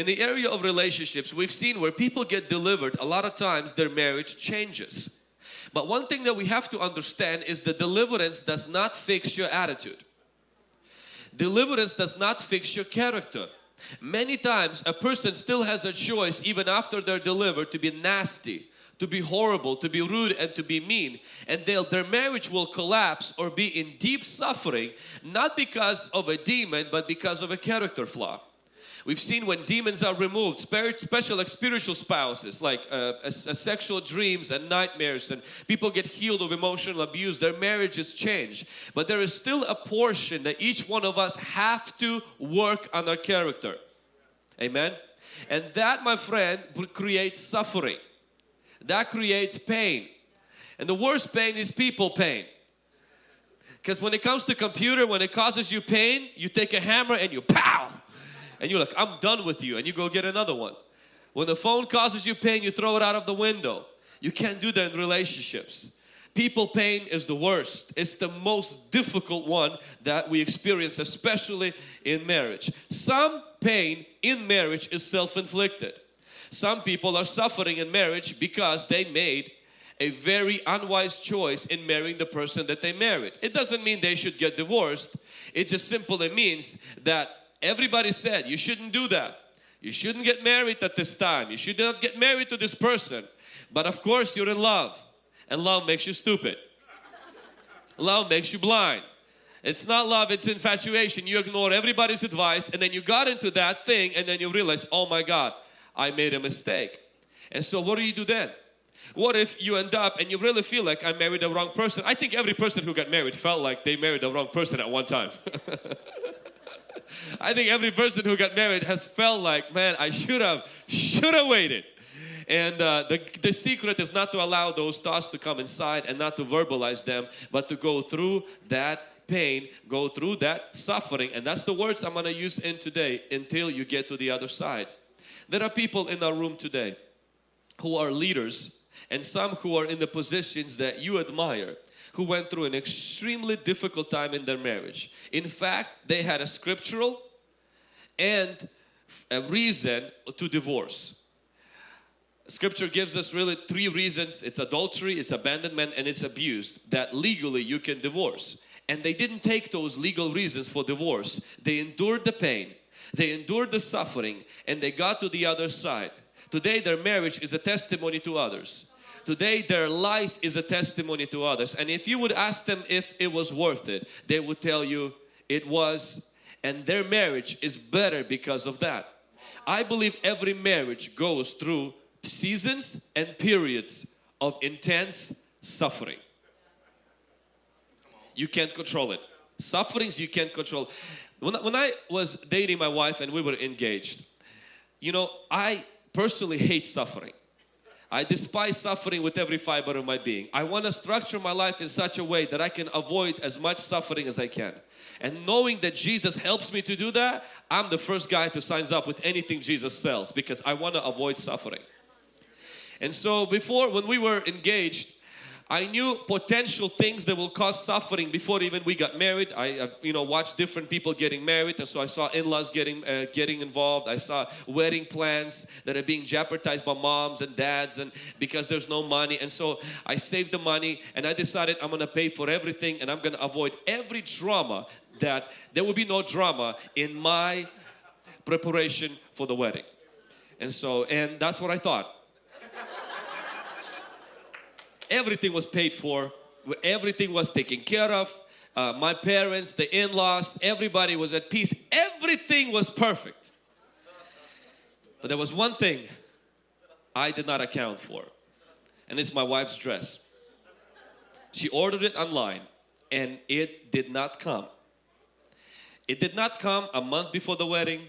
in the area of relationships, we've seen where people get delivered, a lot of times their marriage changes. But one thing that we have to understand is the deliverance does not fix your attitude. Deliverance does not fix your character. Many times a person still has a choice even after they're delivered to be nasty, to be horrible, to be rude and to be mean and their marriage will collapse or be in deep suffering not because of a demon but because of a character flaw. We've seen when demons are removed, special like spiritual spouses, like uh, a, a sexual dreams and nightmares and people get healed of emotional abuse, their marriages change. But there is still a portion that each one of us have to work on our character. Amen. And that my friend creates suffering. That creates pain. And the worst pain is people pain. Because when it comes to computer, when it causes you pain, you take a hammer and you pow! And you're like, I'm done with you and you go get another one. When the phone causes you pain, you throw it out of the window. You can't do that in relationships. People pain is the worst. It's the most difficult one that we experience, especially in marriage. Some pain in marriage is self-inflicted. Some people are suffering in marriage because they made a very unwise choice in marrying the person that they married. It doesn't mean they should get divorced. It just simply means that Everybody said you shouldn't do that. You shouldn't get married at this time. You should not get married to this person. But of course you're in love and love makes you stupid. love makes you blind. It's not love, it's infatuation. You ignore everybody's advice and then you got into that thing and then you realize, oh my God, I made a mistake. And so what do you do then? What if you end up and you really feel like I married the wrong person? I think every person who got married felt like they married the wrong person at one time. I think every person who got married has felt like, man, I should have, should have waited. And uh, the, the secret is not to allow those thoughts to come inside and not to verbalize them, but to go through that pain, go through that suffering. And that's the words I'm going to use in today until you get to the other side. There are people in our room today who are leaders and some who are in the positions that you admire who went through an extremely difficult time in their marriage. In fact, they had a scriptural and a reason to divorce. Scripture gives us really three reasons. It's adultery, it's abandonment and it's abuse that legally you can divorce. And they didn't take those legal reasons for divorce. They endured the pain, they endured the suffering and they got to the other side. Today their marriage is a testimony to others. Today their life is a testimony to others and if you would ask them if it was worth it, they would tell you it was and their marriage is better because of that. I believe every marriage goes through seasons and periods of intense suffering. You can't control it. Sufferings you can't control. When, when I was dating my wife and we were engaged, you know, I personally hate suffering. I despise suffering with every fiber of my being. I want to structure my life in such a way that I can avoid as much suffering as I can. And knowing that Jesus helps me to do that, I'm the first guy to signs up with anything Jesus sells because I want to avoid suffering. And so before when we were engaged, I knew potential things that will cause suffering before even we got married. I, I you know watched different people getting married and so I saw in-laws getting uh, getting involved. I saw wedding plans that are being jeopardized by moms and dads and because there's no money and so I saved the money and I decided I'm gonna pay for everything and I'm gonna avoid every drama that there will be no drama in my preparation for the wedding. And so and that's what I thought everything was paid for, everything was taken care of. Uh, my parents, the in-laws, everybody was at peace. Everything was perfect. But there was one thing I did not account for and it's my wife's dress. She ordered it online and it did not come. It did not come a month before the wedding.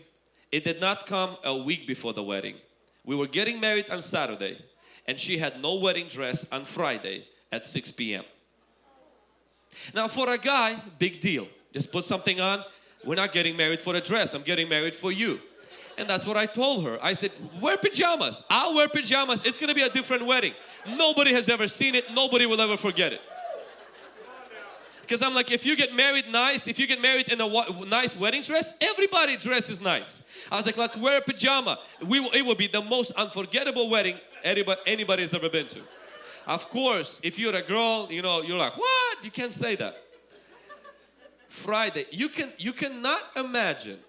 It did not come a week before the wedding. We were getting married on Saturday and she had no wedding dress on Friday at 6 p.m. Now for a guy, big deal. Just put something on. We're not getting married for a dress. I'm getting married for you. And that's what I told her. I said, wear pajamas. I'll wear pajamas. It's going to be a different wedding. Nobody has ever seen it. Nobody will ever forget it. Because I'm like, if you get married nice, if you get married in a nice wedding dress, everybody dresses nice. I was like, let's wear a pajama. We it will be the most unforgettable wedding anybody, anybody has ever been to. Of course, if you're a girl, you know, you're like, what? You can't say that. Friday, you can you cannot imagine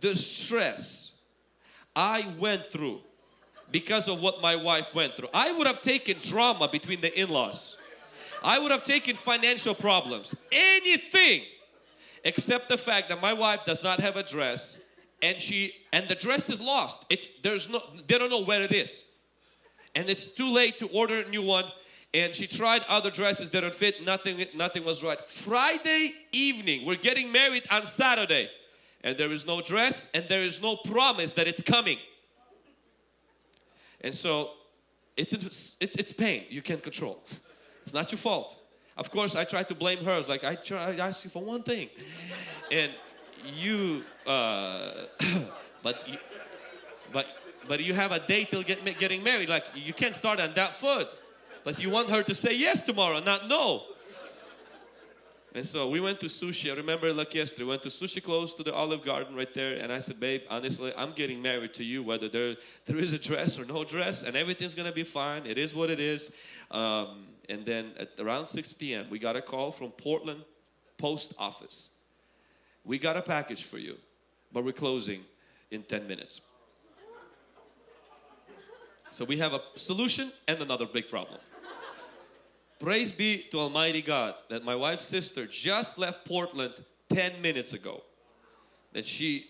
the stress I went through because of what my wife went through. I would have taken drama between the in-laws. I would have taken financial problems, anything except the fact that my wife does not have a dress and she and the dress is lost. It's there's no they don't know where it is. And it's too late to order a new one. And she tried other dresses that don't fit. Nothing nothing was right. Friday evening we're getting married on saturday. And there is no dress and there is no promise that it's coming. And so it's it's it's pain. You can't control it's not your fault of course i try to blame her it's like i try i asked you for one thing and you uh but you, but but you have a date till get, getting married like you can't start on that foot but you want her to say yes tomorrow, not no. And so we went to sushi. I remember like yesterday, we went to sushi close to the Olive Garden right there. And I said, babe, honestly, I'm getting married to you, whether there, there is a dress or no dress, and everything's gonna be fine. It is what it is. Um, and then at around 6 p.m., we got a call from Portland Post Office. We got a package for you, but we're closing in 10 minutes. So we have a solution and another big problem. Praise be to Almighty God that my wife's sister just left Portland 10 minutes ago. That she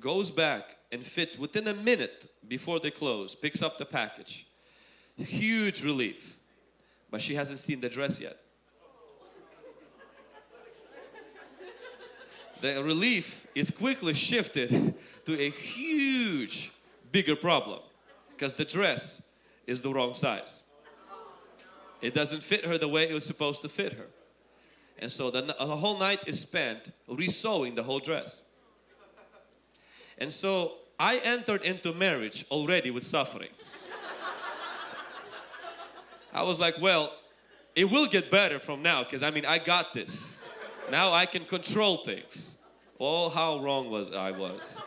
goes back and fits within a minute before they close, picks up the package. Huge relief. But she hasn't seen the dress yet. The relief is quickly shifted to a huge, bigger problem because the dress is the wrong size. It doesn't fit her the way it was supposed to fit her. And so the, the whole night is spent resewing the whole dress. And so I entered into marriage already with suffering. I was like, well, it will get better from now because I mean, I got this. Now I can control things. Oh, how wrong was I was.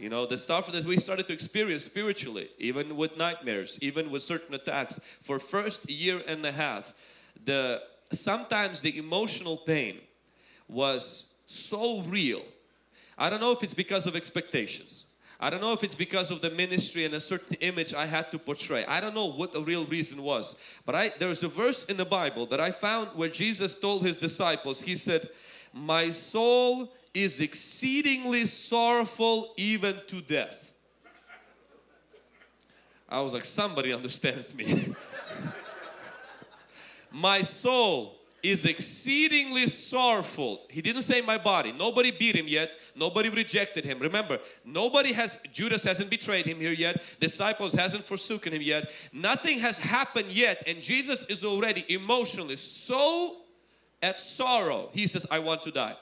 You know, the stuff that we started to experience spiritually, even with nightmares, even with certain attacks, for first year and a half, the sometimes the emotional pain was so real. I don't know if it's because of expectations. I don't know if it's because of the ministry and a certain image I had to portray. I don't know what the real reason was. But I there's a verse in the Bible that I found where Jesus told his disciples, He said, My soul is exceedingly sorrowful even to death. I was like, somebody understands me. my soul is exceedingly sorrowful. He didn't say my body. Nobody beat him yet. Nobody rejected him. Remember, nobody has, Judas hasn't betrayed him here yet. Disciples hasn't forsaken him yet. Nothing has happened yet. And Jesus is already emotionally so at sorrow. He says, I want to die.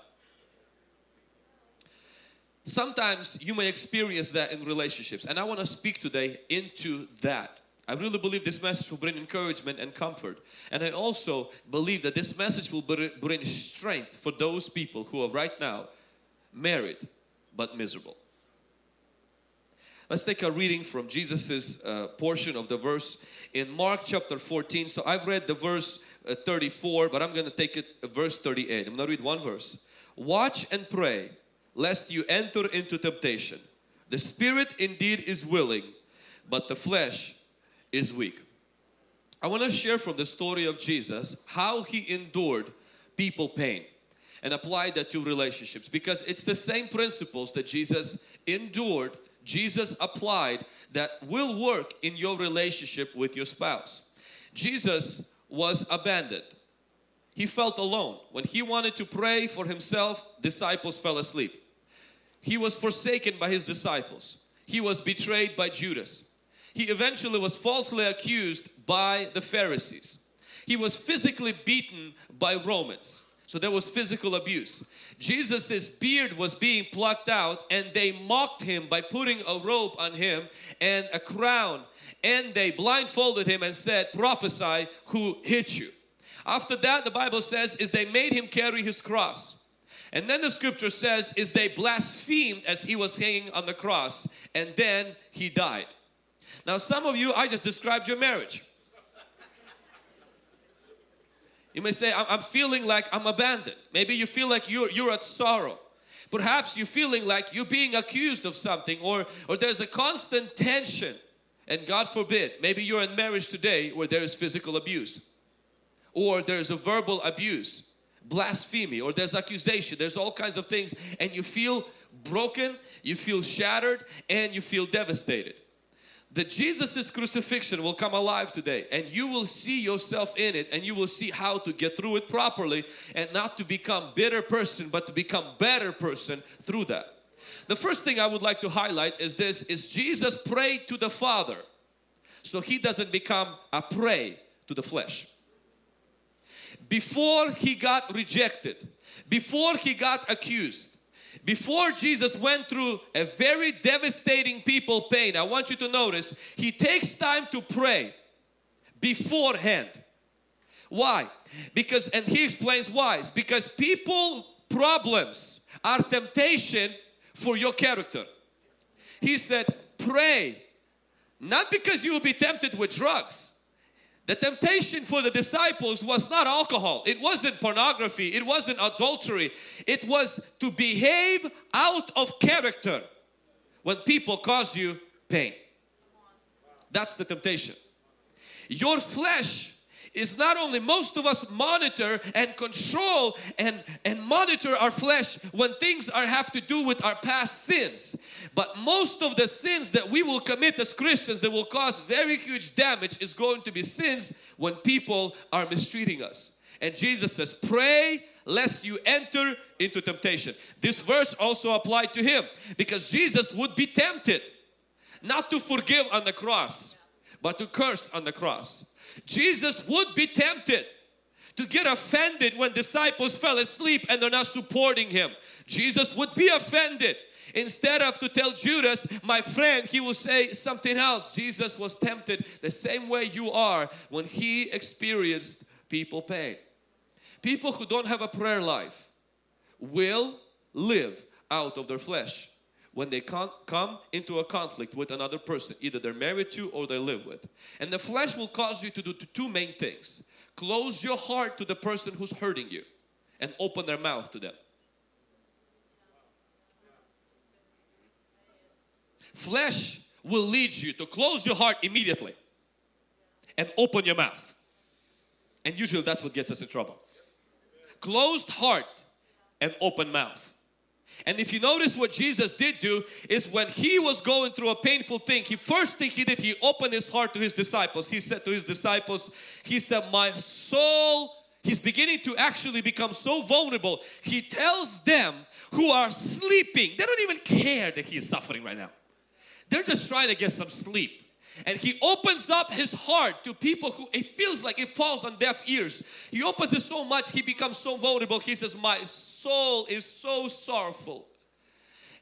Sometimes you may experience that in relationships and I want to speak today into that. I really believe this message will bring encouragement and comfort. And I also believe that this message will bring strength for those people who are right now married but miserable. Let's take a reading from Jesus's uh, portion of the verse in Mark chapter 14. So I've read the verse uh, 34, but I'm going to take it uh, verse 38. I'm going to read one verse. Watch and pray lest you enter into temptation. The spirit indeed is willing, but the flesh is weak. I want to share from the story of Jesus how he endured people pain and apply that to relationships because it's the same principles that Jesus endured, Jesus applied that will work in your relationship with your spouse. Jesus was abandoned. He felt alone. When he wanted to pray for himself, disciples fell asleep. He was forsaken by his disciples. He was betrayed by Judas. He eventually was falsely accused by the Pharisees. He was physically beaten by Romans. So there was physical abuse. Jesus's beard was being plucked out and they mocked him by putting a robe on him and a crown and they blindfolded him and said, prophesy who hit you. After that, the Bible says, is they made him carry his cross. And then the scripture says, is they blasphemed as he was hanging on the cross. And then he died. Now some of you, I just described your marriage. You may say, I'm feeling like I'm abandoned. Maybe you feel like you're, you're at sorrow. Perhaps you're feeling like you're being accused of something or, or there's a constant tension. And God forbid, maybe you're in marriage today where there is physical abuse or there's a verbal abuse, blasphemy, or there's accusation, there's all kinds of things and you feel broken, you feel shattered and you feel devastated that Jesus' crucifixion will come alive today and you will see yourself in it and you will see how to get through it properly and not to become bitter person but to become better person through that. The first thing I would like to highlight is this is Jesus prayed to the Father so he doesn't become a prey to the flesh. Before he got rejected, before he got accused, before Jesus went through a very devastating people pain, I want you to notice, He takes time to pray beforehand. Why? Because, and He explains why. It's because people problems are temptation for your character. He said, pray, not because you will be tempted with drugs, the temptation for the disciples was not alcohol, it wasn't pornography, it wasn't adultery, it was to behave out of character when people cause you pain. That's the temptation. Your flesh is not only most of us monitor and control and, and monitor our flesh when things are have to do with our past sins. But most of the sins that we will commit as Christians that will cause very huge damage is going to be sins when people are mistreating us. And Jesus says, pray lest you enter into temptation. This verse also applied to him because Jesus would be tempted not to forgive on the cross but to curse on the cross. Jesus would be tempted to get offended when disciples fell asleep and they're not supporting him. Jesus would be offended. Instead of to tell Judas, my friend, he will say something else. Jesus was tempted the same way you are when he experienced people pain. People who don't have a prayer life will live out of their flesh when they come into a conflict with another person, either they're married to or they live with. And the flesh will cause you to do two main things. Close your heart to the person who's hurting you and open their mouth to them. Flesh will lead you to close your heart immediately and open your mouth. And usually that's what gets us in trouble. Closed heart and open mouth. And if you notice what Jesus did do is when he was going through a painful thing, he first thing he did, he opened his heart to his disciples. He said to his disciples, he said, my soul, he's beginning to actually become so vulnerable. He tells them who are sleeping, they don't even care that he's suffering right now. They're just trying to get some sleep. And he opens up his heart to people who it feels like it falls on deaf ears. He opens it so much, he becomes so vulnerable. He says, my soul is so sorrowful.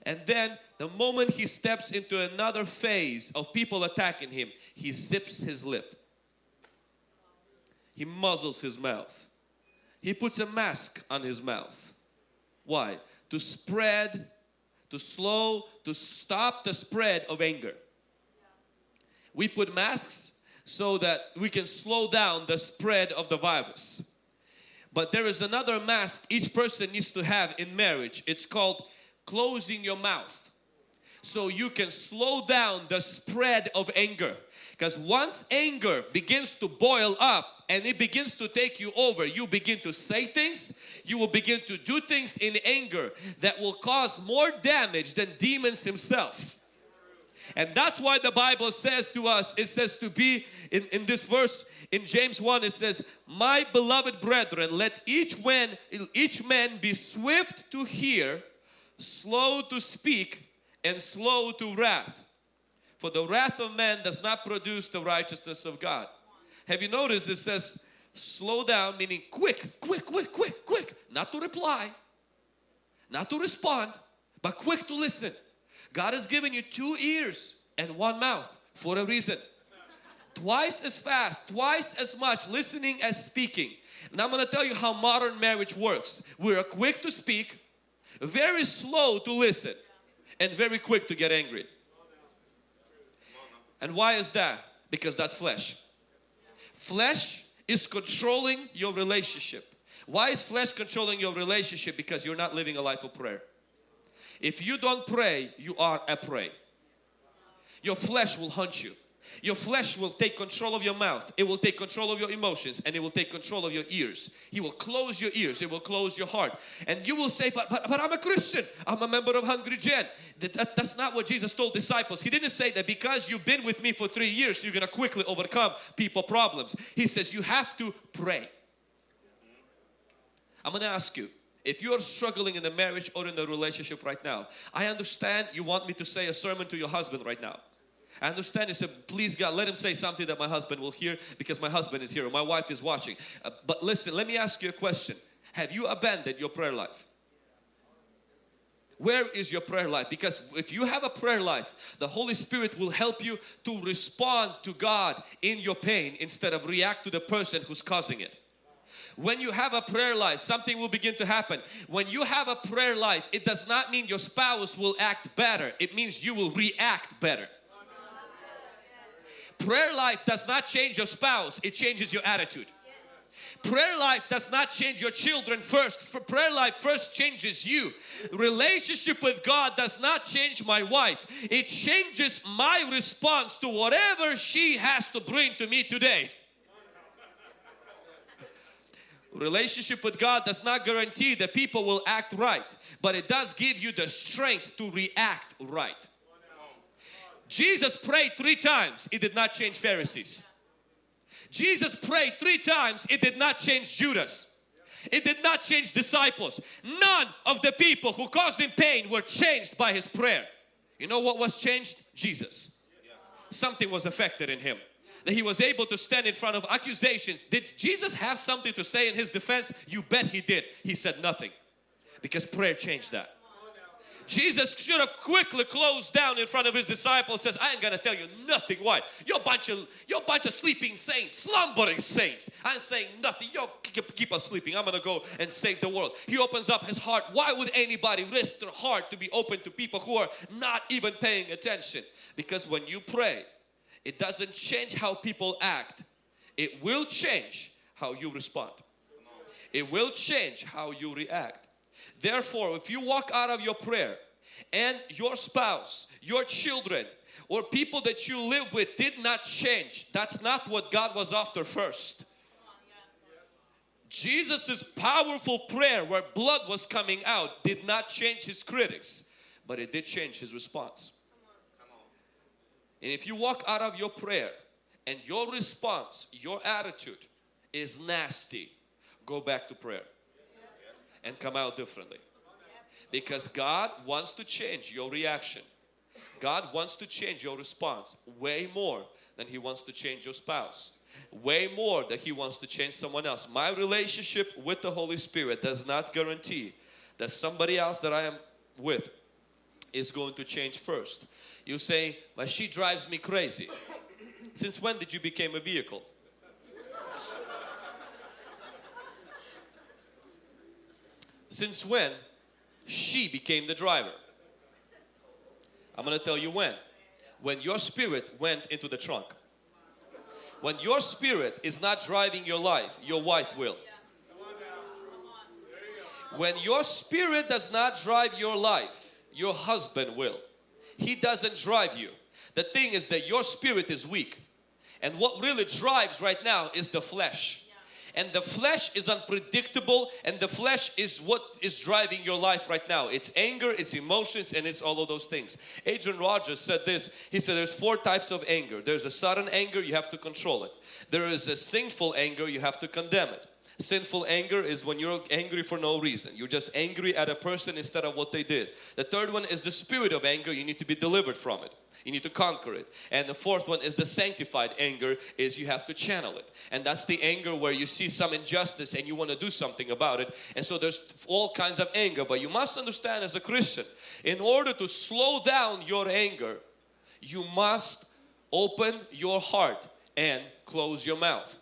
And then the moment he steps into another phase of people attacking him, he zips his lip. He muzzles his mouth. He puts a mask on his mouth. Why? To spread, to slow, to stop the spread of anger. We put masks so that we can slow down the spread of the virus. But there is another mask each person needs to have in marriage. It's called closing your mouth. So you can slow down the spread of anger. Because once anger begins to boil up and it begins to take you over, you begin to say things, you will begin to do things in anger that will cause more damage than demons himself. And that's why the Bible says to us, it says to be in, in this verse in James 1 it says, My beloved brethren, let each man, each man be swift to hear, slow to speak, and slow to wrath. For the wrath of man does not produce the righteousness of God. Have you noticed it says slow down meaning quick, quick, quick, quick, quick. Not to reply, not to respond, but quick to listen. God has given you two ears and one mouth for a reason. Twice as fast, twice as much listening as speaking. And I'm going to tell you how modern marriage works. We're quick to speak, very slow to listen, and very quick to get angry. And why is that? Because that's flesh. Flesh is controlling your relationship. Why is flesh controlling your relationship? Because you're not living a life of prayer. If you don't pray, you are a prey. Your flesh will hunt you. Your flesh will take control of your mouth. It will take control of your emotions and it will take control of your ears. He will close your ears. It will close your heart. And you will say, but, but, but I'm a Christian. I'm a member of Hungry Gen. That, that, that's not what Jesus told disciples. He didn't say that because you've been with me for three years, you're going to quickly overcome people problems. He says you have to pray. I'm going to ask you, if you are struggling in the marriage or in the relationship right now, I understand you want me to say a sermon to your husband right now. I understand you said, please God, let him say something that my husband will hear because my husband is here or my wife is watching. Uh, but listen, let me ask you a question. Have you abandoned your prayer life? Where is your prayer life? Because if you have a prayer life, the Holy Spirit will help you to respond to God in your pain instead of react to the person who's causing it. When you have a prayer life, something will begin to happen. When you have a prayer life, it does not mean your spouse will act better. It means you will react better. Prayer life does not change your spouse, it changes your attitude. Prayer life does not change your children first. For prayer life first changes you. Relationship with God does not change my wife. It changes my response to whatever she has to bring to me today. Relationship with God does not guarantee that people will act right, but it does give you the strength to react right. Jesus prayed three times, it did not change Pharisees. Jesus prayed three times, it did not change Judas. It did not change disciples. None of the people who caused him pain were changed by his prayer. You know what was changed? Jesus. Something was affected in him. That he was able to stand in front of accusations. Did Jesus have something to say in his defense? You bet he did. He said nothing. Because prayer changed that. Jesus should have quickly closed down in front of his disciples says I ain't gonna tell you nothing why you're a bunch of you're bunch of sleeping saints slumbering saints I ain't saying nothing you keep, keep us sleeping I'm gonna go and save the world he opens up his heart why would anybody risk their heart to be open to people who are not even paying attention because when you pray it doesn't change how people act it will change how you respond it will change how you react Therefore, if you walk out of your prayer and your spouse, your children, or people that you live with did not change, that's not what God was after first. Jesus' powerful prayer where blood was coming out did not change his critics, but it did change his response. And if you walk out of your prayer and your response, your attitude is nasty, go back to prayer and come out differently. Because God wants to change your reaction. God wants to change your response way more than He wants to change your spouse. Way more than He wants to change someone else. My relationship with the Holy Spirit does not guarantee that somebody else that I am with is going to change first. You say, but she drives me crazy. Since when did you become a vehicle? Since when she became the driver? I'm going to tell you when. When your spirit went into the trunk. When your spirit is not driving your life, your wife will. When your spirit does not drive your life, your husband will. He doesn't drive you. The thing is that your spirit is weak. And what really drives right now is the flesh. And the flesh is unpredictable and the flesh is what is driving your life right now. It's anger it's emotions and it's all of those things. Adrian Rogers said this. He said there's four types of anger. There's a sudden anger you have to control it. There is a sinful anger you have to condemn it Sinful anger is when you're angry for no reason. You're just angry at a person instead of what they did. The third one is the spirit of anger. You need to be delivered from it. You need to conquer it. And the fourth one is the sanctified anger is you have to channel it. And that's the anger where you see some injustice and you want to do something about it. And so there's all kinds of anger. But you must understand as a Christian, in order to slow down your anger, you must open your heart and close your mouth.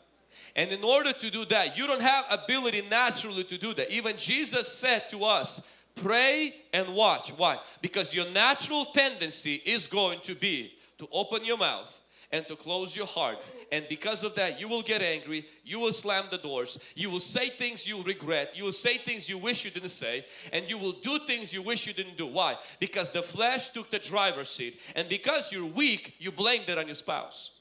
And in order to do that, you don't have ability naturally to do that. Even Jesus said to us, pray and watch. Why? Because your natural tendency is going to be to open your mouth and to close your heart. And because of that, you will get angry, you will slam the doors, you will say things you regret, you will say things you wish you didn't say, and you will do things you wish you didn't do. Why? Because the flesh took the driver's seat, and because you're weak, you blamed it on your spouse.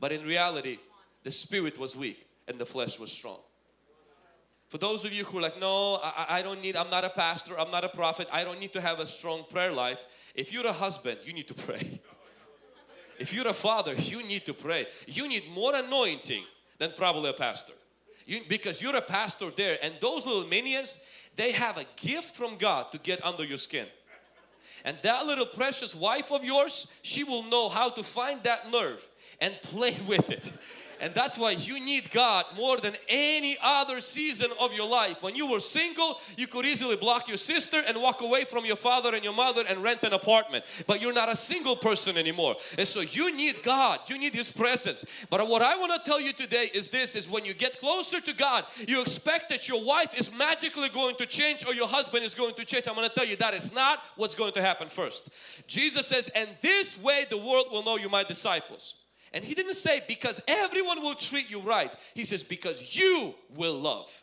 But in reality, the spirit was weak and the flesh was strong. For those of you who are like, no, I, I, don't need, I'm not a pastor, I'm not a prophet, I don't need to have a strong prayer life. If you're a husband, you need to pray. If you're a father, you need to pray. You need more anointing than probably a pastor. You, because you're a pastor there and those little minions, they have a gift from God to get under your skin. And that little precious wife of yours, she will know how to find that nerve and play with it. And that's why you need God more than any other season of your life. When you were single, you could easily block your sister and walk away from your father and your mother and rent an apartment. But you're not a single person anymore. And so you need God. You need His presence. But what I want to tell you today is this, is when you get closer to God, you expect that your wife is magically going to change or your husband is going to change. I'm going to tell you that is not what's going to happen first. Jesus says, and this way the world will know you my disciples. And he didn't say because everyone will treat you right. He says because you will love.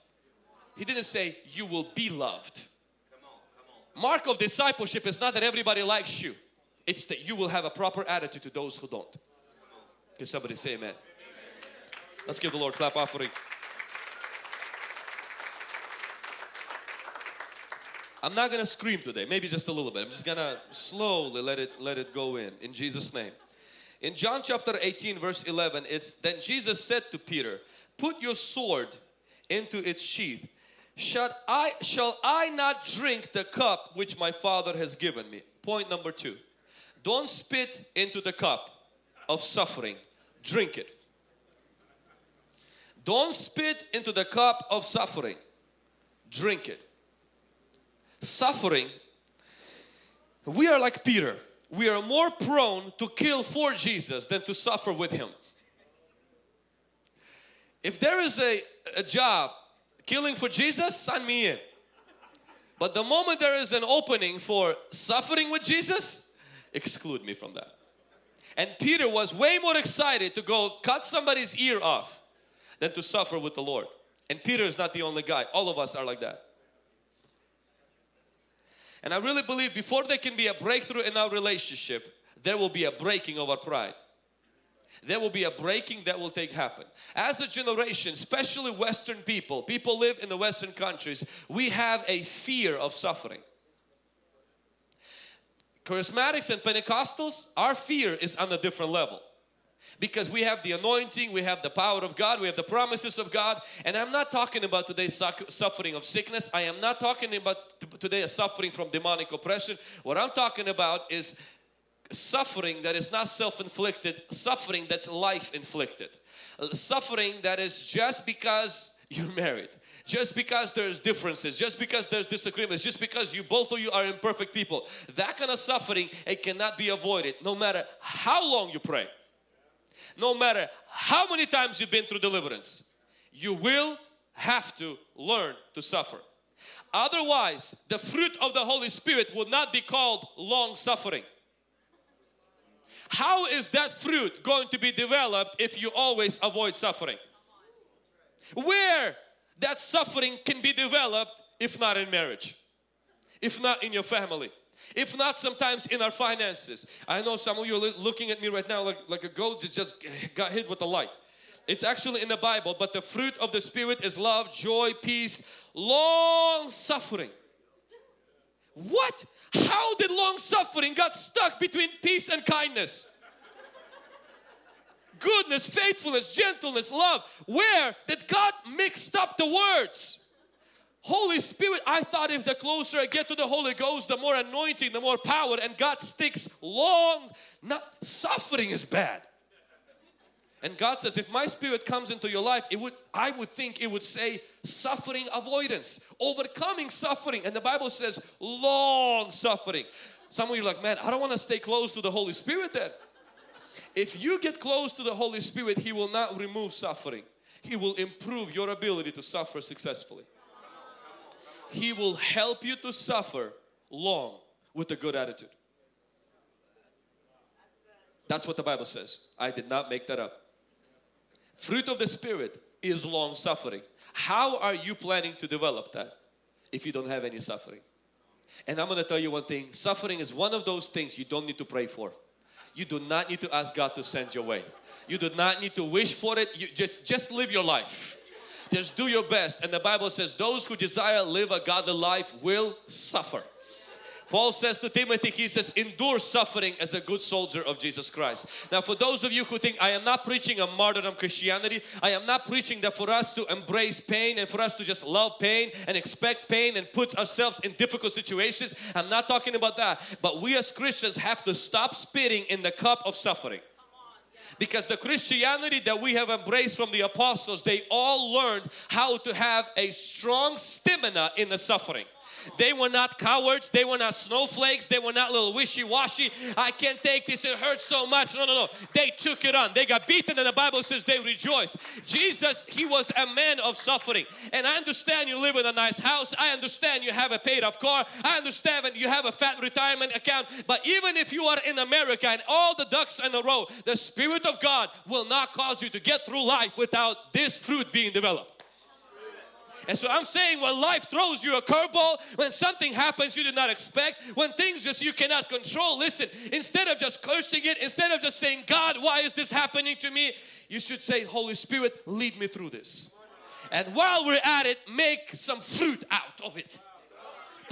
He didn't say you will be loved. Mark of discipleship is not that everybody likes you. It's that you will have a proper attitude to those who don't. Can somebody say amen? Let's give the Lord clap offering. I'm not gonna scream today, maybe just a little bit. I'm just gonna slowly let it let it go in in Jesus name. In John chapter 18 verse 11 it's then Jesus said to Peter put your sword into its sheath. Shall I shall I not drink the cup which my father has given me point number two. Don't spit into the cup of suffering. Drink it. Don't spit into the cup of suffering. Drink it. Suffering we are like Peter we are more prone to kill for Jesus than to suffer with Him. If there is a, a job killing for Jesus, sign me in. But the moment there is an opening for suffering with Jesus, exclude me from that. And Peter was way more excited to go cut somebody's ear off than to suffer with the Lord. And Peter is not the only guy. All of us are like that. And I really believe before there can be a breakthrough in our relationship, there will be a breaking of our pride. There will be a breaking that will take happen. As a generation, especially Western people, people live in the Western countries, we have a fear of suffering. Charismatics and Pentecostals, our fear is on a different level because we have the anointing, we have the power of God, we have the promises of God. And I'm not talking about today's suffering of sickness. I am not talking about today suffering from demonic oppression. What I'm talking about is suffering that is not self-inflicted, suffering that's life-inflicted. Uh, suffering that is just because you're married just because there's differences, just because there's disagreements, just because you both of you are imperfect people. That kind of suffering, it cannot be avoided no matter how long you pray no matter how many times you've been through deliverance, you will have to learn to suffer. Otherwise, the fruit of the Holy Spirit would not be called long suffering. How is that fruit going to be developed if you always avoid suffering? Where that suffering can be developed if not in marriage, if not in your family, if not, sometimes in our finances. I know some of you are looking at me right now like, like a goat that just got hit with the light. It's actually in the Bible, but the fruit of the Spirit is love, joy, peace, long suffering. What? How did long suffering got stuck between peace and kindness? Goodness, faithfulness, gentleness, love. Where did God mixed up the words? Holy Spirit, I thought if the closer I get to the Holy Ghost, the more anointing, the more power, and God sticks long. Not suffering is bad. And God says, if my spirit comes into your life, it would I would think it would say suffering avoidance, overcoming suffering. And the Bible says long suffering. Some of you are like, man, I don't want to stay close to the Holy Spirit then. If you get close to the Holy Spirit, He will not remove suffering. He will improve your ability to suffer successfully. He will help you to suffer long with a good attitude. That's what the Bible says. I did not make that up. Fruit of the Spirit is long suffering. How are you planning to develop that if you don't have any suffering? And I'm going to tell you one thing suffering is one of those things you don't need to pray for. You do not need to ask God to send your way. You do not need to wish for it. You just, just live your life. Just do your best. And the Bible says, Those who desire live a godly life will suffer. Paul says to Timothy, he says, endure suffering as a good soldier of Jesus Christ. Now for those of you who think I am not preaching a martyrdom Christianity, I am not preaching that for us to embrace pain and for us to just love pain and expect pain and put ourselves in difficult situations. I'm not talking about that. But we as Christians have to stop spitting in the cup of suffering because the Christianity that we have embraced from the apostles they all learned how to have a strong stamina in the suffering they were not cowards. They were not snowflakes. They were not little wishy-washy. I can't take this. It hurts so much. No, no, no. They took it on. They got beaten and the Bible says they rejoiced. Jesus, He was a man of suffering. And I understand you live in a nice house. I understand you have a paid off car. I understand you have a fat retirement account. But even if you are in America and all the ducks in a row, the Spirit of God will not cause you to get through life without this fruit being developed. And so I'm saying when life throws you a curveball, when something happens you did not expect, when things just you cannot control, listen, instead of just cursing it, instead of just saying, God, why is this happening to me? You should say, Holy Spirit, lead me through this. And while we're at it, make some fruit out of it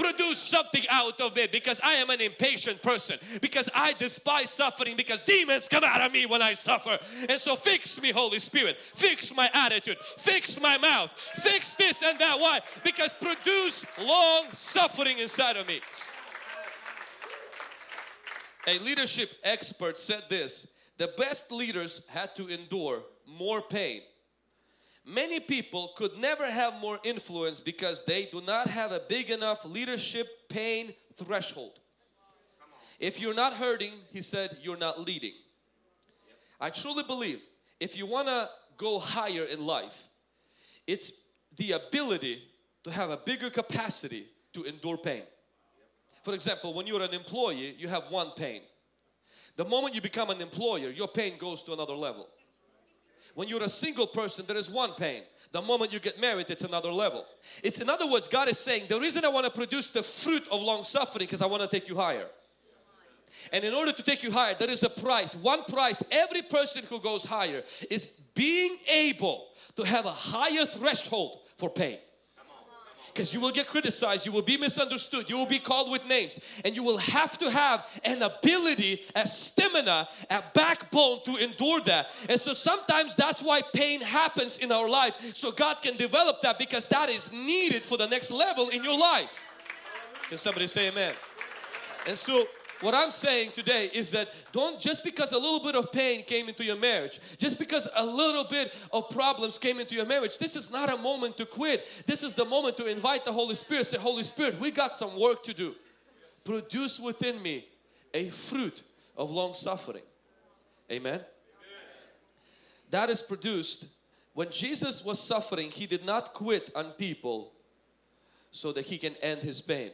produce something out of it because I am an impatient person because I despise suffering because demons come out of me when I suffer. And so fix me Holy Spirit. Fix my attitude. Fix my mouth. Fix this and that. Why? Because produce long suffering inside of me. A leadership expert said this the best leaders had to endure more pain Many people could never have more influence because they do not have a big enough leadership pain threshold. If you're not hurting, he said, you're not leading. I truly believe if you want to go higher in life, it's the ability to have a bigger capacity to endure pain. For example, when you're an employee, you have one pain. The moment you become an employer, your pain goes to another level. When you're a single person, there is one pain. The moment you get married, it's another level. It's in other words, God is saying, the reason I want to produce the fruit of long suffering because I want to take you higher. And in order to take you higher, there is a price. One price, every person who goes higher is being able to have a higher threshold for pain because you will get criticized, you will be misunderstood, you will be called with names, and you will have to have an ability, a stamina, a backbone to endure that. And so sometimes that's why pain happens in our life, so God can develop that because that is needed for the next level in your life. Can somebody say amen? And so what I'm saying today is that don't just because a little bit of pain came into your marriage, just because a little bit of problems came into your marriage, this is not a moment to quit. This is the moment to invite the Holy Spirit. Say, Holy Spirit, we got some work to do. Produce within me a fruit of long suffering. Amen. Amen. That is produced when Jesus was suffering, He did not quit on people so that He can end His pain.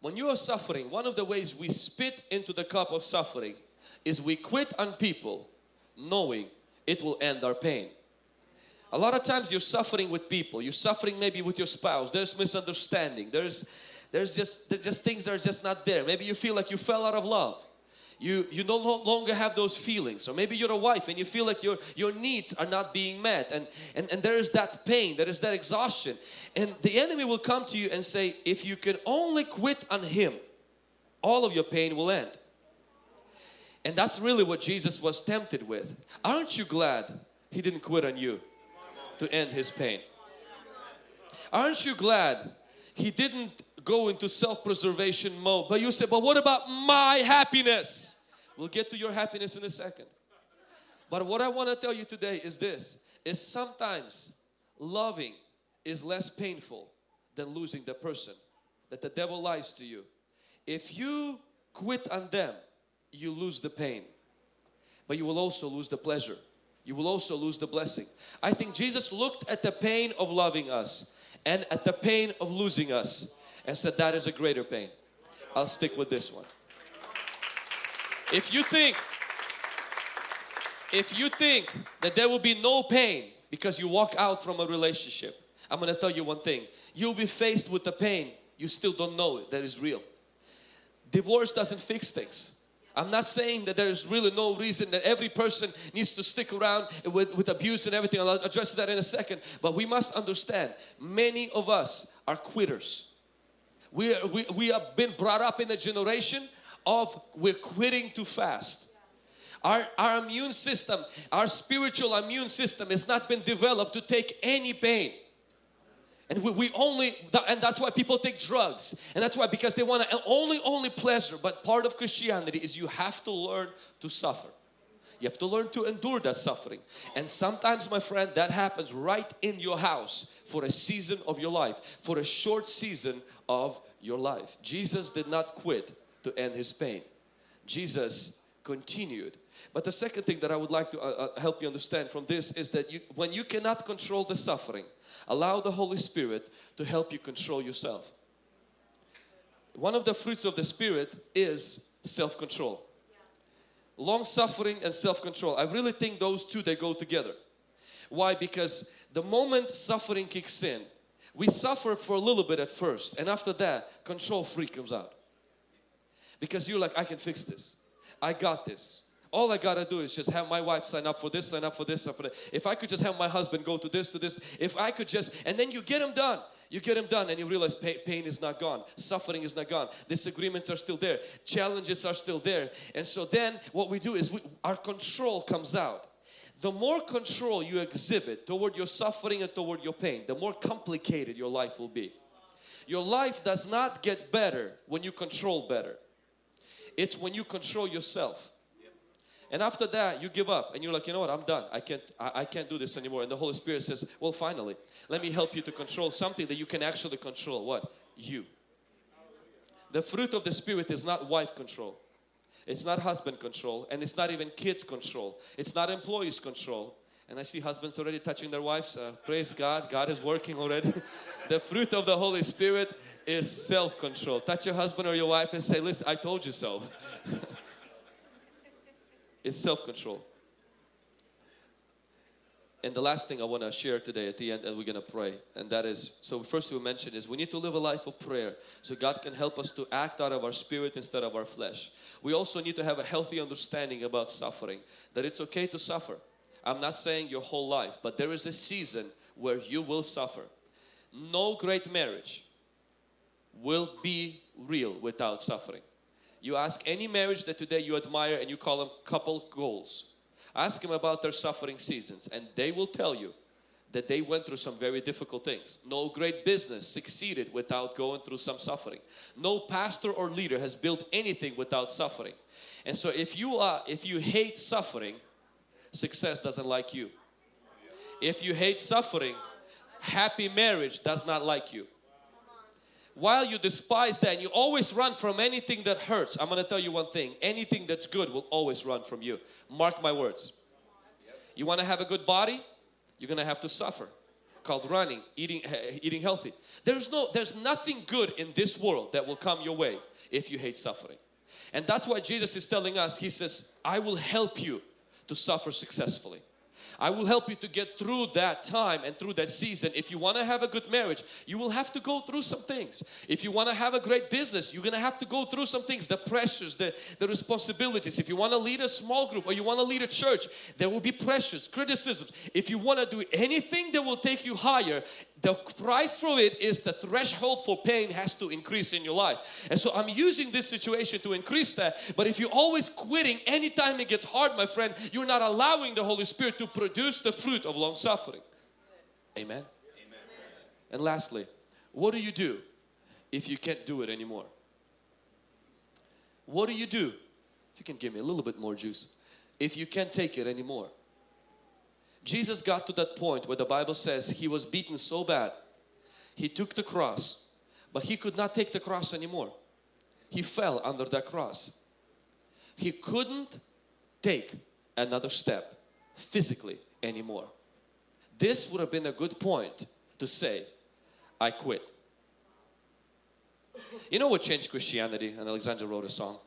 When you are suffering, one of the ways we spit into the cup of suffering is we quit on people knowing it will end our pain. A lot of times you're suffering with people, you're suffering maybe with your spouse, there's misunderstanding, there's there's just there's just things that are just not there. Maybe you feel like you fell out of love you you no longer have those feelings. Or maybe you're a wife and you feel like your your needs are not being met. And and, and there is that pain there is that exhaustion. And the enemy will come to you and say if you can only quit on him all of your pain will end. And that's really what Jesus was tempted with. Aren't you glad he didn't quit on you to end his pain? Aren't you glad he didn't go into self-preservation mode. But you say, but what about my happiness? We'll get to your happiness in a second. But what I want to tell you today is this, is sometimes loving is less painful than losing the person. That the devil lies to you. If you quit on them, you lose the pain. but you will also lose the pleasure. You will also lose the blessing. I think Jesus looked at the pain of loving us and at the pain of losing us and said that is a greater pain. I'll stick with this one. If you think if you think that there will be no pain because you walk out from a relationship, I'm going to tell you one thing. You'll be faced with the pain you still don't know it, that is real. Divorce doesn't fix things. I'm not saying that there is really no reason that every person needs to stick around with, with abuse and everything. I'll address that in a second. But we must understand many of us are quitters. We, we, we have been brought up in a generation of we're quitting too fast. Our, our immune system, our spiritual immune system has not been developed to take any pain. And we, we, only, and that's why people take drugs. And that's why, because they want to only, only pleasure. But part of Christianity is you have to learn to suffer. You have to learn to endure that suffering. And sometimes, my friend, that happens right in your house for a season of your life, for a short season of your life. Jesus did not quit to end his pain. Jesus continued but the second thing that I would like to uh, uh, help you understand from this is that you, when you cannot control the suffering, allow the Holy Spirit to help you control yourself. One of the fruits of the Spirit is self-control. Long suffering and self-control. I really think those two they go together. Why? Because the moment suffering kicks in, we suffer for a little bit at first and after that control freak comes out. Because you're like, I can fix this. I got this. All I gotta do is just have my wife sign up for this, sign up for this, sign up for that. If I could just have my husband go to this, to this, if I could just, and then you get them done. You get them done and you realize pain, pain is not gone, suffering is not gone, disagreements are still there, challenges are still there. And so then what we do is we, our control comes out. The more control you exhibit toward your suffering and toward your pain, the more complicated your life will be. Your life does not get better when you control better. It's when you control yourself. And after that, you give up and you're like, you know what, I'm done. I can't, I, I, can't do this anymore. And the Holy Spirit says, well, finally, let me help you to control something that you can actually control. What? You. The fruit of the Spirit is not wife control. It's not husband control and it's not even kids control. It's not employees control. And I see husbands already touching their wives. Uh, praise God, God is working already. the fruit of the Holy Spirit is self-control. Touch your husband or your wife and say, listen, I told you so. It's self-control. And the last thing I want to share today at the end and we're going to pray and that is, so first we mentioned is we need to live a life of prayer so God can help us to act out of our spirit instead of our flesh. We also need to have a healthy understanding about suffering, that it's okay to suffer. I'm not saying your whole life, but there is a season where you will suffer. No great marriage will be real without suffering. You ask any marriage that today you admire and you call them couple goals. Ask them about their suffering seasons and they will tell you that they went through some very difficult things. No great business succeeded without going through some suffering. No pastor or leader has built anything without suffering. And so if you are if you hate suffering, success doesn't like you. If you hate suffering, happy marriage does not like you while you despise that and you always run from anything that hurts, I'm going to tell you one thing. Anything that's good will always run from you. Mark my words. You want to have a good body? You're going to have to suffer. Called running, eating, eating healthy. There's no, there's nothing good in this world that will come your way if you hate suffering. And that's why Jesus is telling us, He says, I will help you to suffer successfully. I will help you to get through that time and through that season. If you want to have a good marriage, you will have to go through some things. If you want to have a great business, you're going to have to go through some things, the pressures, the, the responsibilities. If you want to lead a small group or you want to lead a church, there will be pressures, criticisms. If you want to do anything that will take you higher, the price for it is the threshold for pain has to increase in your life. And so I'm using this situation to increase that. But if you're always quitting anytime it gets hard, my friend, you're not allowing the Holy Spirit to produce the fruit of long suffering. Amen. Amen. And lastly, what do you do if you can't do it anymore? What do you do? If you can give me a little bit more juice. If you can't take it anymore. Jesus got to that point where the Bible says he was beaten so bad he took the cross but he could not take the cross anymore he fell under that cross he couldn't take another step physically anymore. This would have been a good point to say, I quit. You know what changed Christianity? And Alexander wrote a song.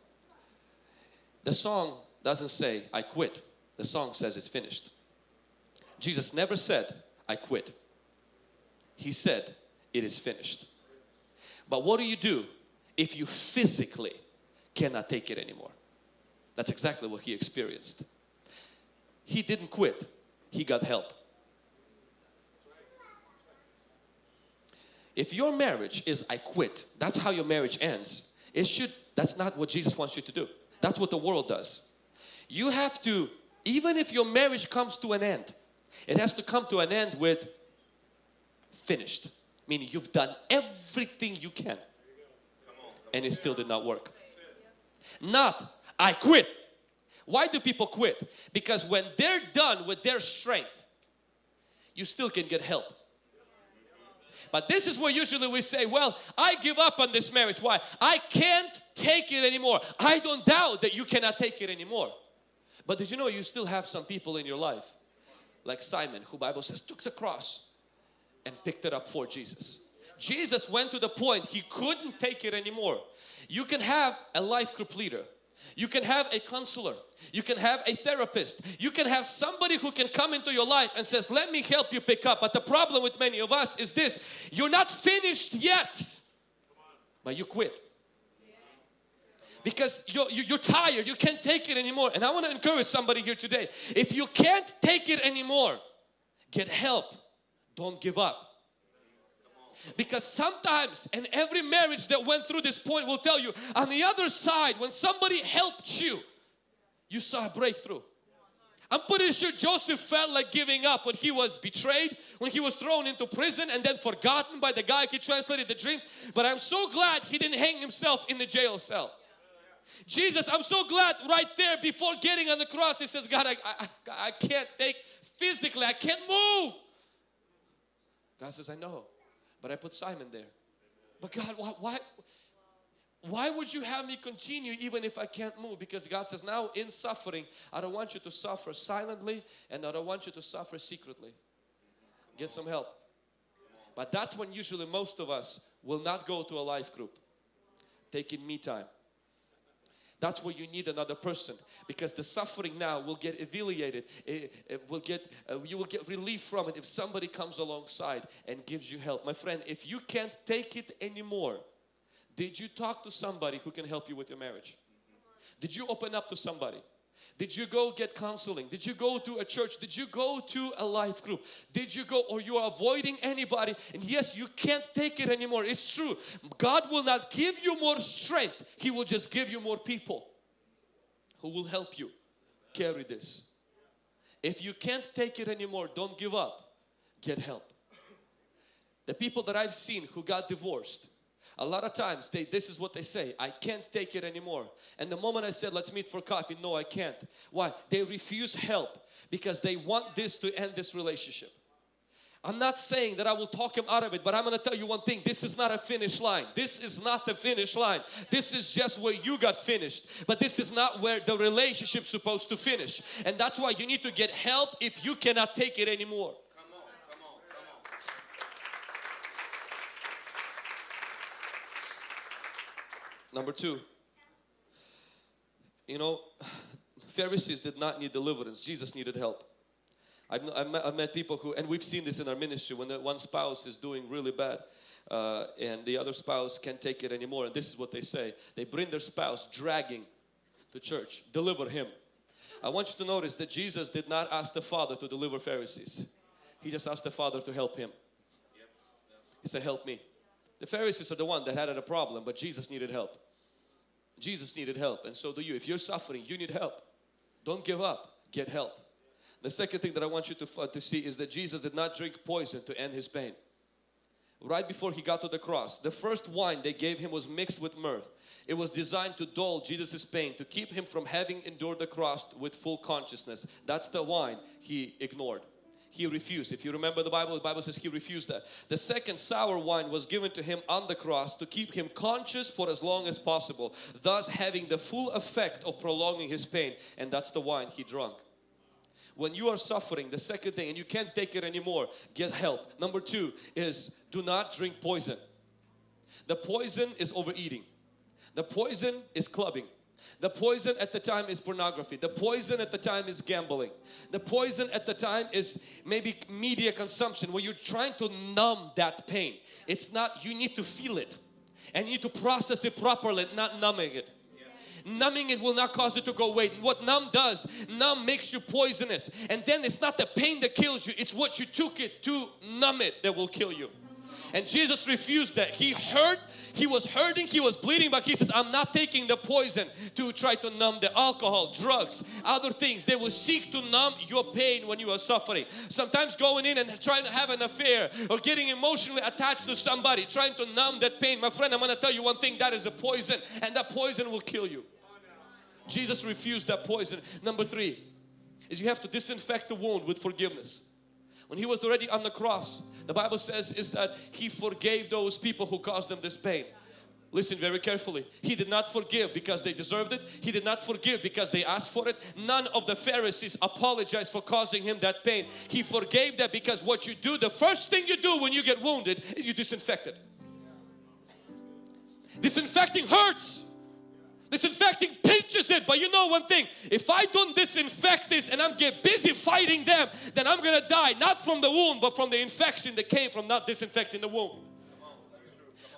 The song doesn't say, I quit. The song says it's finished. Jesus never said, I quit. He said, it is finished. But what do you do if you physically cannot take it anymore? That's exactly what he experienced. He didn't quit, he got help. If your marriage is I quit, that's how your marriage ends. It should, that's not what Jesus wants you to do. That's what the world does. You have to, even if your marriage comes to an end, it has to come to an end with finished. Meaning you've done everything you can and it still did not work. Not I quit. Why do people quit? Because when they're done with their strength, you still can get help. But this is where usually we say, well, I give up on this marriage. Why? I can't take it anymore. I don't doubt that you cannot take it anymore. But did you know you still have some people in your life like Simon who Bible says took the cross and picked it up for Jesus. Jesus went to the point he couldn't take it anymore. You can have a life group leader. You can have a counselor. You can have a therapist. You can have somebody who can come into your life and says, let me help you pick up. But the problem with many of us is this, you're not finished yet, but you quit. Because you're, you're tired, you can't take it anymore. And I want to encourage somebody here today. If you can't take it anymore, get help. Don't give up. Because sometimes, and every marriage that went through this point will tell you, on the other side, when somebody helped you, you saw a breakthrough. I'm pretty sure Joseph felt like giving up when he was betrayed, when he was thrown into prison and then forgotten by the guy he translated the dreams. But I'm so glad he didn't hang himself in the jail cell. Jesus, I'm so glad right there before getting on the cross, he says, God, I, I, I can't take physically, I can't move. God says, I know, but I put Simon there. But God, why, why, why would you have me continue even if I can't move? Because God says, now in suffering, I don't want you to suffer silently and I don't want you to suffer secretly. Get some help. But that's when usually most of us will not go to a life group. Taking me time. That's where you need another person because the suffering now will get alleviated. It, it will get, uh, you will get relief from it if somebody comes alongside and gives you help. My friend, if you can't take it anymore, did you talk to somebody who can help you with your marriage? Did you open up to somebody? Did you go get counseling? Did you go to a church? Did you go to a life group? Did you go or you are avoiding anybody? And yes, you can't take it anymore. It's true. God will not give you more strength. He will just give you more people who will help you carry this. If you can't take it anymore, don't give up. Get help. The people that I've seen who got divorced, a lot of times they this is what they say I can't take it anymore. And the moment I said let's meet for coffee no I can't. Why? They refuse help because they want this to end this relationship. I'm not saying that I will talk him out of it but I'm going to tell you one thing. This is not a finish line. This is not the finish line. This is just where you got finished. But this is not where the relationship's supposed to finish. And that's why you need to get help if you cannot take it anymore Number two, you know, Pharisees did not need deliverance. Jesus needed help. I've, I've, met, I've met, people who, and we've seen this in our ministry, when the, one spouse is doing really bad uh, and the other spouse can't take it anymore. And this is what they say. They bring their spouse dragging to church. Deliver him. I want you to notice that Jesus did not ask the Father to deliver Pharisees. He just asked the Father to help him. He said, help me. The Pharisees are the one that had a problem, but Jesus needed help. Jesus needed help and so do you. If you're suffering, you need help. Don't give up, get help. The second thing that I want you to, uh, to see is that Jesus did not drink poison to end his pain. Right before he got to the cross, the first wine they gave him was mixed with myrrh. It was designed to dull Jesus' pain, to keep him from having endured the cross with full consciousness. That's the wine he ignored he refused. If you remember the Bible, the Bible says he refused that. The second sour wine was given to him on the cross to keep him conscious for as long as possible, thus having the full effect of prolonging his pain and that's the wine he drank. when you are suffering, the second thing, and you can't take it anymore, get help. Number two is do not drink poison. The poison is overeating. The poison is clubbing. The poison at the time is pornography. The poison at the time is gambling. The poison at the time is maybe media consumption where you're trying to numb that pain. It's not, you need to feel it and you need to process it properly, not numbing it. Numbing it will not cause it to go away. What numb does, numb makes you poisonous. And then it's not the pain that kills you, it's what you took it to numb it that will kill you. And Jesus refused that. He hurt, he was hurting, he was bleeding, but he says, I'm not taking the poison to try to numb the alcohol, drugs, other things. They will seek to numb your pain when you are suffering. Sometimes going in and trying to have an affair or getting emotionally attached to somebody, trying to numb that pain. My friend, I'm going to tell you one thing, that is a poison and that poison will kill you. Jesus refused that poison. Number three is you have to disinfect the wound with forgiveness. When He was already on the cross, the Bible says is that He forgave those people who caused them this pain. Listen very carefully. He did not forgive because they deserved it. He did not forgive because they asked for it. None of the Pharisees apologized for causing him that pain. He forgave that because what you do, the first thing you do when you get wounded is you disinfect it. Disinfecting hurts. Disinfecting pinches it, but you know one thing, if I don't disinfect this and I'm get busy fighting them, then I'm gonna die, not from the wound, but from the infection that came from not disinfecting the wound.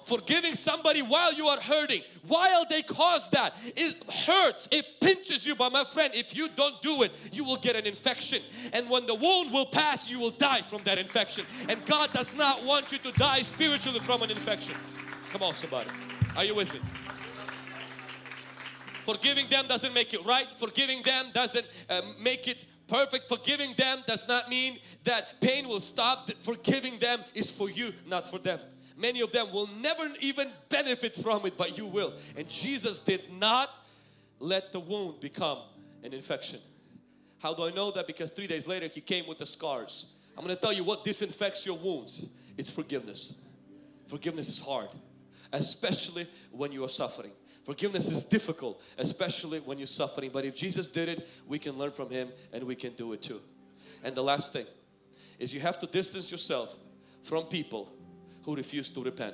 Forgiving somebody while you are hurting, while they cause that, it hurts, it pinches you, but my friend, if you don't do it, you will get an infection. And when the wound will pass, you will die from that infection. And God does not want you to die spiritually from an infection. Come on, somebody. Are you with me? Forgiving them doesn't make it right. Forgiving them doesn't uh, make it perfect. Forgiving them does not mean that pain will stop. Forgiving them is for you, not for them. Many of them will never even benefit from it, but you will. And Jesus did not let the wound become an infection. How do I know that? Because three days later He came with the scars. I'm going to tell you what disinfects your wounds. It's forgiveness. Forgiveness is hard, especially when you are suffering. Forgiveness is difficult, especially when you're suffering. But if Jesus did it, we can learn from Him and we can do it too. And the last thing is you have to distance yourself from people who refuse to repent,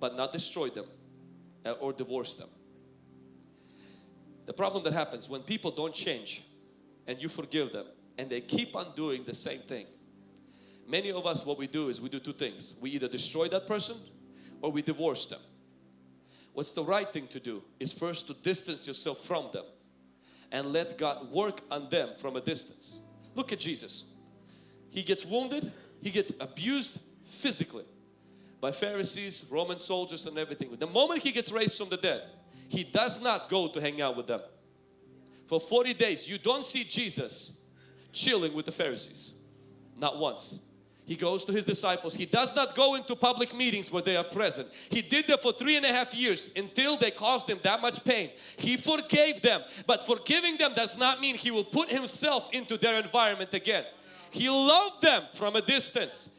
but not destroy them uh, or divorce them. The problem that happens when people don't change and you forgive them and they keep on doing the same thing. Many of us what we do is we do two things. We either destroy that person or we divorce them what's the right thing to do is first to distance yourself from them and let God work on them from a distance. Look at Jesus. He gets wounded, he gets abused physically by Pharisees, Roman soldiers and everything. The moment he gets raised from the dead, he does not go to hang out with them. For 40 days you don't see Jesus chilling with the Pharisees. Not once. He goes to his disciples. He does not go into public meetings where they are present. He did that for three and a half years until they caused him that much pain. He forgave them, but forgiving them does not mean he will put himself into their environment again. He loved them from a distance.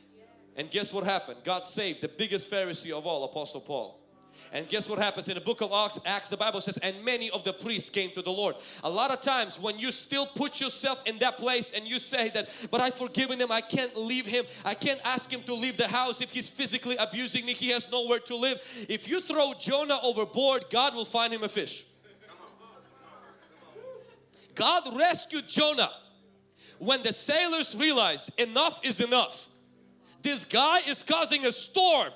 And guess what happened? God saved the biggest Pharisee of all, Apostle Paul. And guess what happens in the book of Acts the Bible says and many of the priests came to the Lord. A lot of times when you still put yourself in that place and you say that but I've forgiven him I can't leave him I can't ask him to leave the house if he's physically abusing me he has nowhere to live. If you throw Jonah overboard God will find him a fish. God rescued Jonah when the sailors realized enough is enough. This guy is causing a storm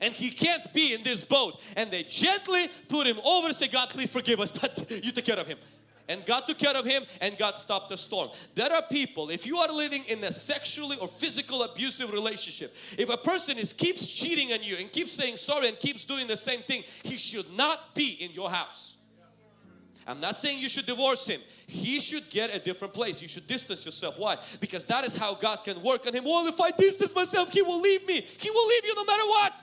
and he can't be in this boat. And they gently put him over say, God, please forgive us, but you took care of him. And God took care of him and God stopped the storm. There are people, if you are living in a sexually or physical abusive relationship, if a person is keeps cheating on you and keeps saying sorry and keeps doing the same thing, he should not be in your house. I'm not saying you should divorce him. He should get a different place. You should distance yourself. Why? Because that is how God can work on him. Well, if I distance myself, he will leave me. He will leave you no matter what.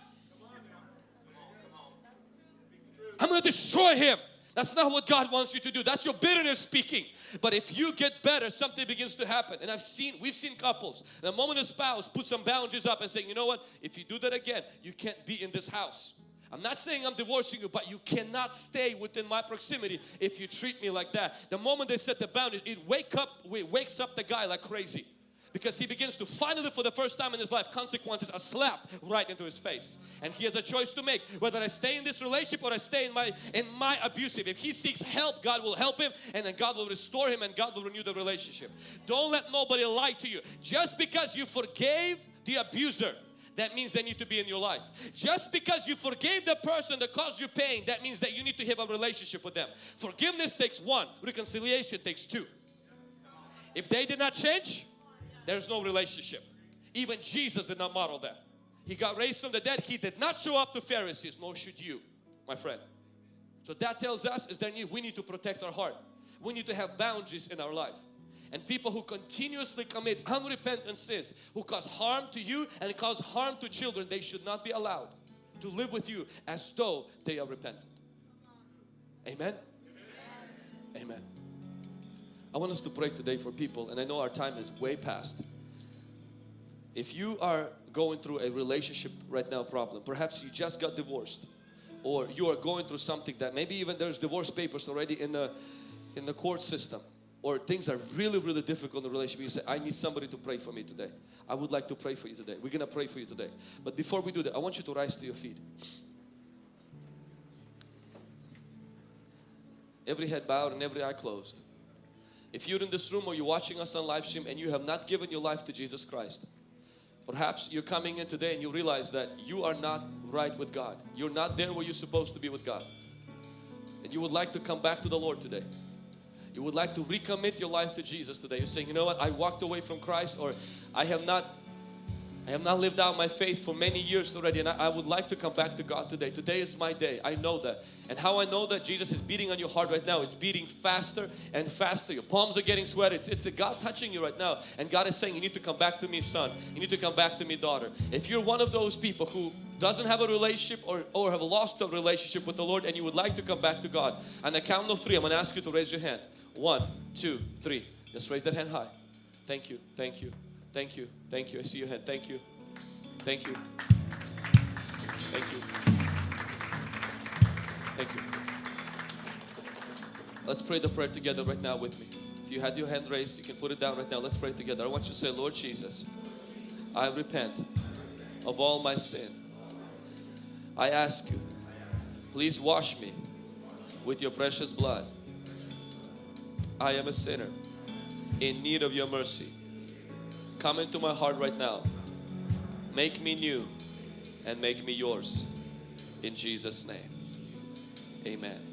I'm going to destroy him. That's not what God wants you to do. That's your bitterness speaking. But if you get better, something begins to happen. And I've seen, we've seen couples, the moment a spouse puts some boundaries up and saying, you know what, if you do that again, you can't be in this house. I'm not saying I'm divorcing you, but you cannot stay within my proximity if you treat me like that. The moment they set the boundary, it wake up, it wakes up the guy like crazy. Because he begins to finally for the first time in his life consequences are slapped right into his face. And he has a choice to make whether I stay in this relationship or I stay in my in my abusive. If he seeks help, God will help him and then God will restore him and God will renew the relationship. Don't let nobody lie to you. Just because you forgave the abuser that means they need to be in your life. Just because you forgave the person that caused you pain, that means that you need to have a relationship with them. Forgiveness takes one, reconciliation takes two. If they did not change, there's no relationship. Even Jesus did not model that. He got raised from the dead. He did not show up to Pharisees, nor should you, my friend. So that tells us is that we need to protect our heart. We need to have boundaries in our life. And people who continuously commit unrepentant sins, who cause harm to you and cause harm to children, they should not be allowed to live with you as though they are repentant. Amen? Amen. I want us to pray today for people and I know our time is way past. If you are going through a relationship right now problem, perhaps you just got divorced or you are going through something that maybe even there's divorce papers already in the in the court system or things are really really difficult in the relationship you say I need somebody to pray for me today. I would like to pray for you today. We're gonna pray for you today. But before we do that I want you to rise to your feet. Every head bowed and every eye closed if you're in this room or you're watching us on live stream and you have not given your life to Jesus Christ perhaps you're coming in today and you realize that you are not right with God. You're not there where you're supposed to be with God. And you would like to come back to the Lord today. You would like to recommit your life to Jesus today. You're saying, you know what, I walked away from Christ or I have not I have not lived out my faith for many years already and I, I, would like to come back to God today. Today is my day. I know that. And how I know that Jesus is beating on your heart right now, it's beating faster and faster. Your palms are getting sweaty. It's, it's a God touching you right now. And God is saying, you need to come back to me son. You need to come back to me daughter. If you're one of those people who doesn't have a relationship or, or have lost a relationship with the Lord and you would like to come back to God, on the count of three, I'm going to ask you to raise your hand. One, two, three. Just raise that hand high. Thank you, thank you, thank you, thank you. I see your hand. Thank you, thank you, thank you, thank you. Let's pray the prayer together right now with me. If you had your hand raised, you can put it down right now. Let's pray together. I want you to say, Lord Jesus, I repent of all my sin. I ask you, please wash me with your precious blood I am a sinner in need of your mercy. Come into my heart right now. Make me new and make me yours. In Jesus' name. Amen.